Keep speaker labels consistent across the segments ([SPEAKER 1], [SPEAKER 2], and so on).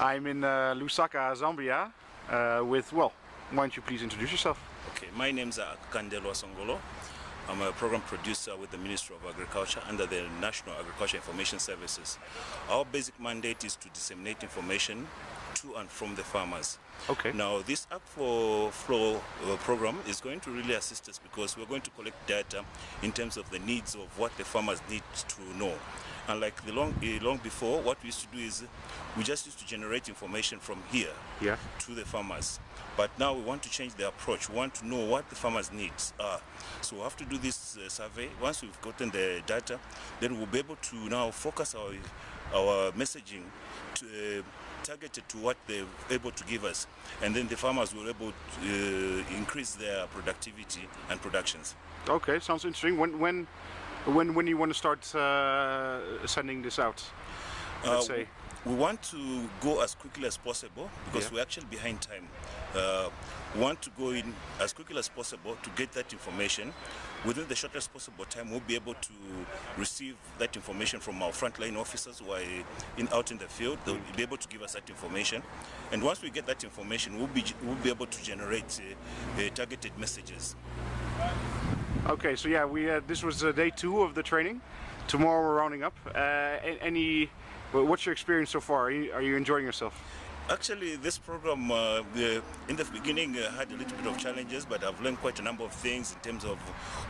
[SPEAKER 1] I'm in uh, Lusaka, Zambia, uh, with, well, why don't you please introduce yourself?
[SPEAKER 2] Okay, my name is uh, Kandelwa Songolo. I'm a program producer with the Ministry of Agriculture under the National Agriculture Information Services. Our basic mandate is to disseminate information to and from the farmers.
[SPEAKER 1] Okay.
[SPEAKER 2] Now, this Akvo Flow uh, program is going to really assist us because we're going to collect data in terms of the needs of what the farmers need to know. And like the long, uh, long before, what we used to do is we just used to generate information from here
[SPEAKER 1] Yeah.
[SPEAKER 2] to the farmers. But now we want to change the approach. We want to know what the farmers' needs are. So we have to do this uh, survey. Once we've gotten the data, then we'll be able to now focus our, our messaging to, uh, targeted to what they're able to give us. And then the farmers were able to uh, increase their productivity and productions.
[SPEAKER 1] Okay, sounds interesting. When, when, when, when you want to start uh, sending this out? Let's
[SPEAKER 2] Uh,
[SPEAKER 1] say.
[SPEAKER 2] We want to go as quickly as possible because
[SPEAKER 1] Yeah.
[SPEAKER 2] we're actually behind time. Uh, we want to go in as quickly as possible to get that information. Within the shortest possible time, we'll be able to receive that information from our frontline officers who are in, out in the field. They'll be able to give us that information. And once we get that information, we'll be, we'll be able to generate uh, uh, targeted messages.
[SPEAKER 1] Okay, so yeah, we uh, this was uh, day two of the training. Tomorrow we're rounding up. Uh, any, what's your experience so far? Are you, are you enjoying yourself?
[SPEAKER 2] Actually, this program uh, the, in the beginning uh, had a little bit of challenges, but I've learned quite a number of things in terms of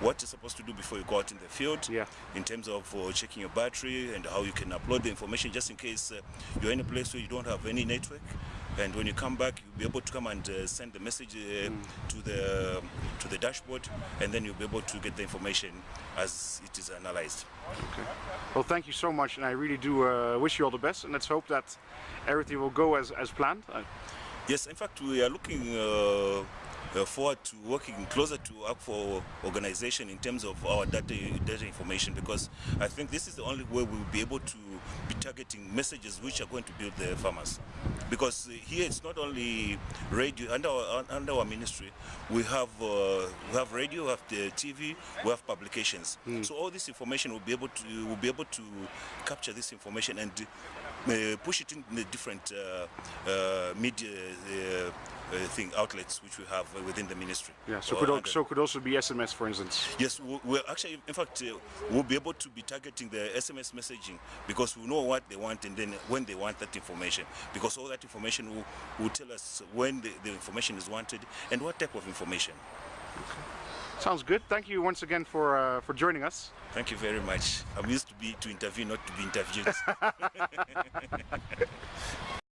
[SPEAKER 2] what you're supposed to do before you go out in the field.
[SPEAKER 1] Yeah.
[SPEAKER 2] In terms of uh, checking your battery and how you can upload the information just in case uh, you're in a place where you don't have any network. And when you come back, you'll be able to come and uh, send the message uh, to the to the dashboard, and then you'll be able to get the information as it is analyzed.
[SPEAKER 1] Okay. Well, thank you so much, and I really do uh, wish you all the best. And let's hope that everything will go as, as planned. Uh,
[SPEAKER 2] Yes, in fact, we are looking uh, forward to working closer to for organization in terms of our data, data information because I think this is the only way we will be able to be targeting messages which are going to build the farmers. Because uh, here it's not only radio, under our, under our ministry, we have, uh, we have radio, we have the TV, we have publications. So all this information will be able to, will be able to capture this information and uh, push it in the different uh, uh, media thing outlets which we have uh, within the ministry.
[SPEAKER 1] yeah, so could, so could also be SMS, for instance.
[SPEAKER 2] Yes, we- we're actually, in fact, uh, we'll be able to be targeting the SMS messaging because we know what they want and then when they want that information. Because all that information will, will tell us when the, the information is wanted and what type of information. Okay.
[SPEAKER 1] Sounds good. Thank you once again for uh, for joining us.
[SPEAKER 2] Thank you very much. I'm used to be to interview, not to be interviewed.